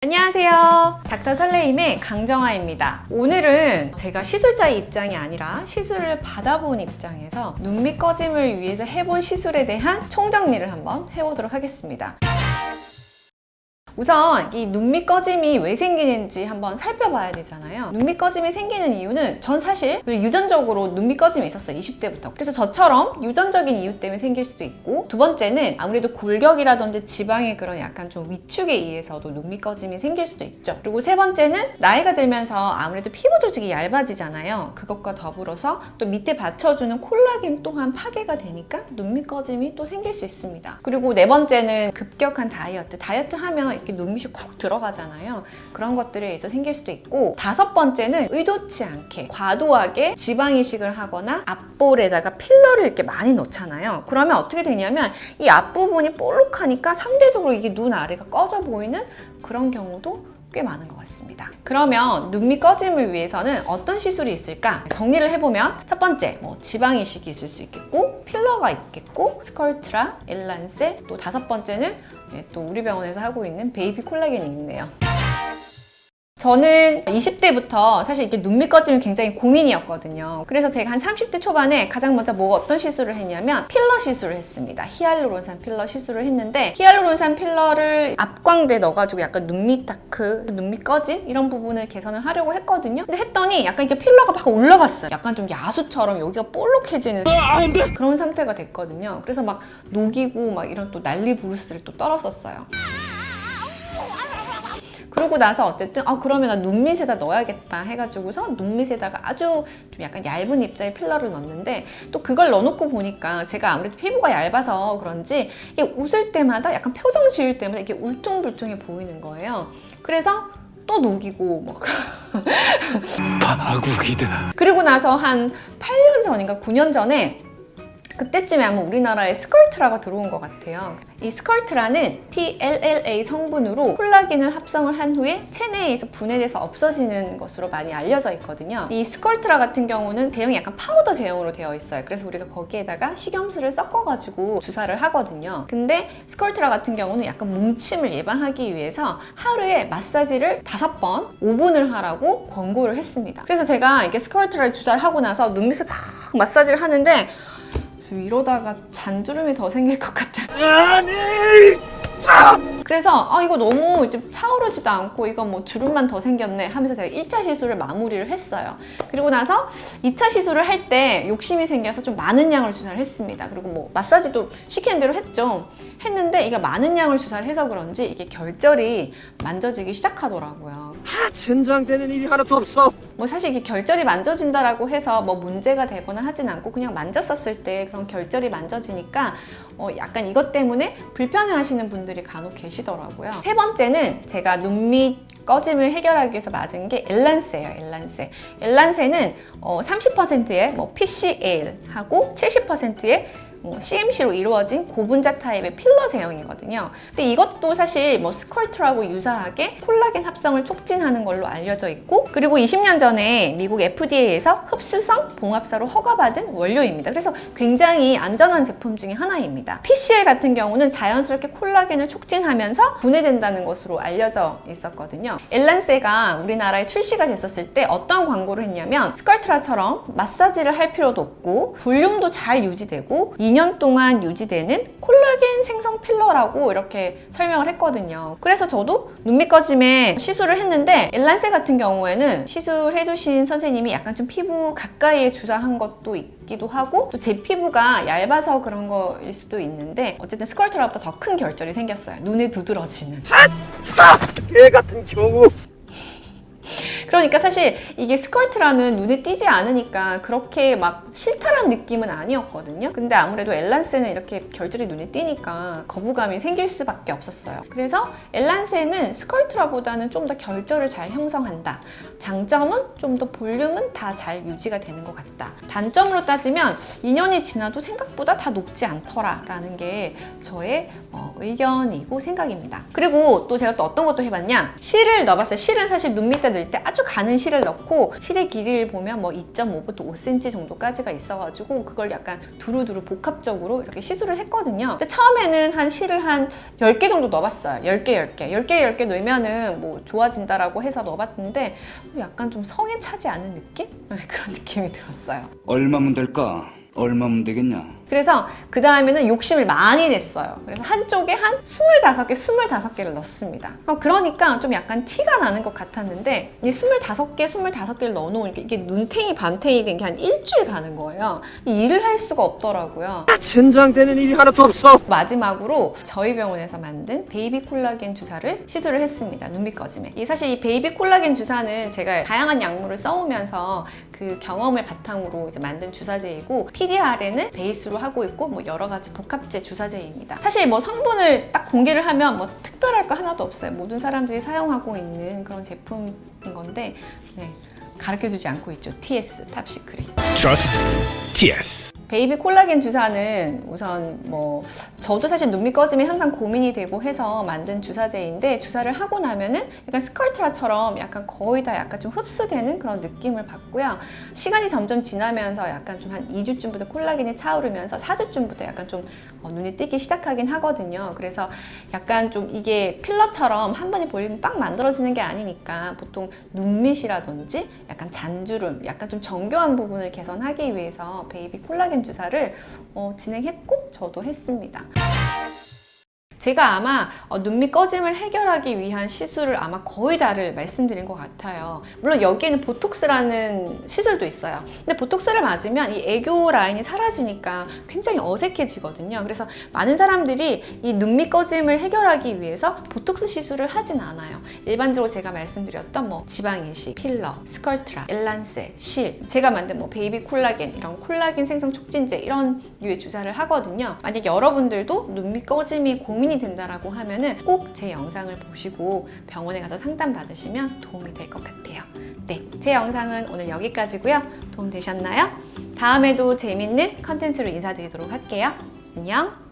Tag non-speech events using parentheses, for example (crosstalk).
안녕하세요. 닥터 설레임의 강정아입니다. 오늘은 제가 시술자의 입장이 아니라 시술을 받아본 입장에서 눈밑 꺼짐을 위해서 해본 시술에 대한 총정리를 한번 해보도록 하겠습니다 우선 이 눈밑 꺼짐이 왜 생기는지 한번 살펴봐야 되잖아요. 눈밑 꺼짐이 생기는 이유는 전 사실 유전적으로 눈밑 꺼짐이 있었어요 20대부터. 그래서 저처럼 유전적인 이유 때문에 생길 수도 있고 두 번째는 아무래도 골격이라든지 지방의 그런 약간 좀 위축에 의해서도 눈밑 꺼짐이 생길 수도 있죠. 그리고 세 번째는 나이가 들면서 아무래도 피부 조직이 얇아지잖아요. 그것과 더불어서 또 밑에 받쳐주는 콜라겐 또한 파괴가 되니까 눈밑 꺼짐이 또 생길 수 있습니다. 그리고 네 번째는 급격한 다이어트. 다이어트 하면 이렇게 눈밑이 쿡 들어가잖아요. 그런 것들에 의해서 생길 수도 있고 다섯 번째는 의도치 않게 과도하게 지방 이식을 하거나 앞볼에다가 필러를 이렇게 많이 넣잖아요. 그러면 어떻게 되냐면 이 앞부분이 볼록하니까 상대적으로 이게 눈 아래가 꺼져 보이는 그런 경우도 꽤 많은 것 같습니다. 그러면 눈밑 꺼짐을 위해서는 어떤 시술이 있을까? 정리를 해보면 첫 번째, 뭐 지방 이식이 있을 수 있겠고 필러가 있겠고 스컬트라, 엘란세 또 다섯 번째는 네, 또 우리 병원에서 하고 있는 베이비 콜라겐이 있네요. 저는 20대부터 사실 이렇게 눈 밑 꺼짐이 굉장히 고민이었거든요. 그래서 제가 한 30대 초반에 가장 먼저 뭐 어떤 시술을 했냐면 필러 시술을 했습니다. 히알루론산 필러 시술을 했는데 히알루론산 필러를 앞광대에 넣어가지고 약간 눈밑 dark, 눈밑 꺼짐 이런 부분을 개선을 하려고 했거든요. 근데 했더니 약간 이렇게 필러가 막 올라갔어요. 약간 좀 야수처럼 여기가 볼록해지는 그런 상태가 됐거든요. 그래서 막 녹이고 막 이런 또 난리 부르스를 또 떨었었어요. 그러고 나서 어쨌든 아 그러면 나 눈밑에다 넣어야겠다 해가지고서 눈밑에다가 아주 좀 약간 얇은 입자의 필러를 넣었는데 또 그걸 넣어놓고 보니까 제가 아무래도 피부가 얇아서 그런지 이게 웃을 때마다 약간 표정 지을 때마다 이게 울퉁불퉁해 보이는 거예요 그래서 또 녹이고 (laughs) 막 파국이다. 그리고 나서 한 8년 전인가 9년 전에 그때쯤에 아마 우리나라에 스컬트라가 들어온 것 같아요. 이 스컬트라는 PLLA 성분으로 콜라겐을 합성을 한 후에 체내에서 분해돼서 없어지는 것으로 많이 알려져 있거든요. 이 스컬트라 같은 경우는 제형이 약간 파우더 제형으로 되어 있어요. 그래서 우리가 거기에다가 식염수를 섞어가지고 주사를 하거든요. 근데 스컬트라 같은 경우는 약간 뭉침을 예방하기 위해서 하루에 마사지를 다섯 번 5분을 하라고 권고를 했습니다. 그래서 제가 이게 스컬트라를 주사를 하고 나서 눈밑을 막 마사지를 하는데 이러다가 잔주름이 더 생길 것 같아. (laughs) 아니! 그래서 아 이거 너무 좀 차오르지도 않고 이거 뭐 주름만 더 생겼네 하면서 제가 1차 시술을 마무리를 했어요. 그리고 나서 2차 시술을 할 때 욕심이 생겨서 좀 많은 양을 주사를 했습니다. 그리고 뭐 마사지도 시키는 대로 했죠. 했는데 이게 많은 양을 주사를 해서 그런지 이게 결절이 만져지기 시작하더라고요. 하, 젠장되는 일이 하나도 없어. 뭐 사실 이게 결절이 만져진다라고 해서 뭐 문제가 되거나 하진 않고 그냥 만졌었을 때 그런 결절이 만져지니까 어 약간 이것 때문에 불편해 하시는 분들이 간혹 계시더라고요. 세 번째는 제가 눈 밑 꺼짐을 해결하기 위해서 맞은 게 엘란세예요, 엘란세. 엘란세는 어 30%의 뭐 PCL하고 70%의 CMC로 이루어진 고분자 타입의 필러 제형이거든요. 근데 이것도 사실 뭐 스컬트라고 유사하게 콜라겐 합성을 촉진하는 걸로 알려져 있고 그리고 20년 전에 미국 FDA에서 흡수성 봉합사로 허가받은 원료입니다. 그래서 굉장히 안전한 제품 중에 하나입니다. PCL 같은 경우는 자연스럽게 콜라겐을 촉진하면서 분해된다는 것으로 알려져 있었거든요. 엘란세가 우리나라에 출시가 됐었을 때 어떤 광고를 했냐면 스컬트라처럼 마사지를 할 필요도 없고 볼륨도 잘 유지되고 2년 동안 유지되는 콜라겐 생성 필러라고 이렇게 설명을 했거든요. 그래서 저도 눈 밑 꺼짐에 시술을 했는데 엘란세 같은 경우에는 시술해주신 선생님이 약간 좀 피부 가까이에 주사한 것도 있기도 하고 또 제 피부가 얇아서 그런 거일 수도 있는데 어쨌든 스컬트라보다 더 큰 결절이 생겼어요. 눈에 두드러지는. 스탑! 개 같은 경우. 그러니까 사실 이게 스컬트라는 눈에 띄지 않으니까 그렇게 막 싫다란 느낌은 아니었거든요. 근데 아무래도 엘란세는 이렇게 결절이 눈에 띄니까 거부감이 생길 수밖에 없었어요. 그래서 엘란세는 스컬트라보다는 좀 더 결절을 잘 형성한다. 장점은 좀 더 볼륨은 다 잘 유지가 되는 것 같다. 단점으로 따지면 2년이 지나도 생각보다 다 녹지 않더라 라는 게 저의 어, 의견이고 생각입니다. 그리고 또 제가 또 어떤 것도 해봤냐 실을 넣어봤어요. 실은 사실 눈 밑에 넣을 때 아주 아주 가는 실을 넣고 실의 길이를 보면 뭐 2.5부터 5cm 정도까지가 있어가지고 그걸 약간 두루두루 복합적으로 이렇게 시술을 했거든요. 근데 처음에는 한 실을 한 10개 정도 넣어봤어요. 10개, 10개. 10개, 10개 넣으면은 뭐 좋아진다라고 해서 넣어봤는데 약간 좀 성에 차지 않은 느낌? 네, 그런 (laughs) 느낌이 들었어요. 얼마면 될까? 얼마면 되겠냐? 그래서 그 다음에는 욕심을 많이 냈어요. 그래서 한쪽에 한 25개, 25개를 넣습니다. 어, 그러니까 좀 약간 티가 나는 것 같았는데 이 25개, 25개를 넣어놓으니까 이게 눈탱이 밤탱이 된 게 한 일주일 가는 거예요. 이 일을 할 수가 없더라고요. 젠장되는 일이 하나도 없어. 마지막으로 저희 병원에서 만든 베이비 콜라겐 주사를 시술을 했습니다. 눈 밑 꺼짐에. 이 사실 이 베이비 콜라겐 주사는 제가 다양한 약물을 써오면서 그 경험을 바탕으로 이제 만든 주사제이고 PDRN을 베이스로 하고 있고 뭐 여러 가지 복합제 주사제입니다. 사실 뭐 성분을 딱 공개를 하면 뭐 특별할 거 하나도 없어요. 모든 사람들이 사용하고 있는 그런 제품인 건데 네, 가르쳐주지 않고 있죠. TS Top Secret. Trust TS. 베이비 콜라겐 주사는 우선 뭐 저도 사실 눈밑 꺼짐이 항상 고민이 되고 해서 만든 주사제인데 주사를 하고 나면은 약간 스컬트라처럼 약간 거의 다 약간 좀 흡수되는 그런 느낌을 받고요. 시간이 점점 지나면서 약간 좀 한 2주쯤부터 콜라겐이 차오르면서 4주쯤부터 약간 좀 어, 눈에 띄기 시작하긴 하거든요. 그래서 약간 좀 이게 필러처럼 한 번에 볼륨 빵 만들어지는 게 아니니까 보통 눈밑이라든지 약간 잔주름, 약간 좀 정교한 부분을 개선하기 위해서 베이비 콜라겐 주사를 어, 진행했고 저도 했습니다. 제가 아마 어, 눈밑 꺼짐을 해결하기 위한 시술을 아마 거의 다를 말씀드린 것 같아요. 물론 여기에는 보톡스라는 시술도 있어요. 근데 보톡스를 맞으면 이 애교 라인이 사라지니까 굉장히 어색해지거든요. 그래서 많은 사람들이 이 눈밑 꺼짐을 해결하기 위해서 보톡스 시술을 하진 않아요. 일반적으로 제가 말씀드렸던 뭐 지방 이식, 필러, 스컬트라, 엘란세, 실, 제가 만든 뭐 베이비 콜라겐 이런 콜라겐 생성 촉진제 이런 류의 주사를 하거든요. 만약 여러분들도 눈밑 꺼짐이 고민이 된다라고 하면은 꼭 제 영상을 보시고 병원에 가서 상담 받으시면 도움이 될 것 같아요. 네, 제 영상은 오늘 여기까지고요. 도움 되셨나요? 다음에도 재밌는 컨텐츠로 인사드리도록 할게요. 안녕.